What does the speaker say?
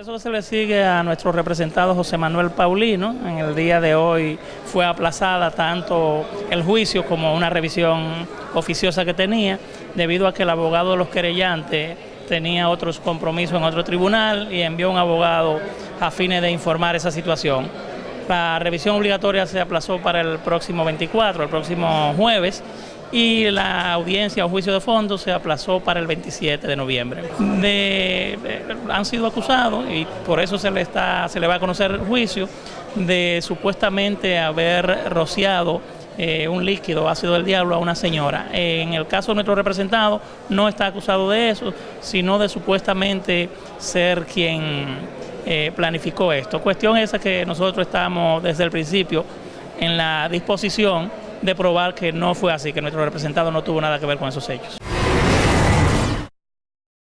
Eso se le sigue a nuestro representado José Manuel Paulino. En el día de hoy fue aplazada tanto el juicio como una revisión oficiosa que tenía, debido a que el abogado de los querellantes tenía otros compromisos en otro tribunal y envió un abogado a fines de informar esa situación. La revisión obligatoria se aplazó para el próximo 24, el próximo jueves, y la audiencia o juicio de fondo se aplazó para el 27 de noviembre. han sido acusados y por eso se le, está, se le va a conocer el juicio de supuestamente haber rociado eh, un líquido ácido del diablo a una señora. En el caso de nuestro representado no está acusado de eso, sino de supuestamente ser quien eh, planificó esto. Cuestión esa que nosotros estamos desde el principio en la disposición de probar que no fue así, que nuestro representado no tuvo nada que ver con esos hechos.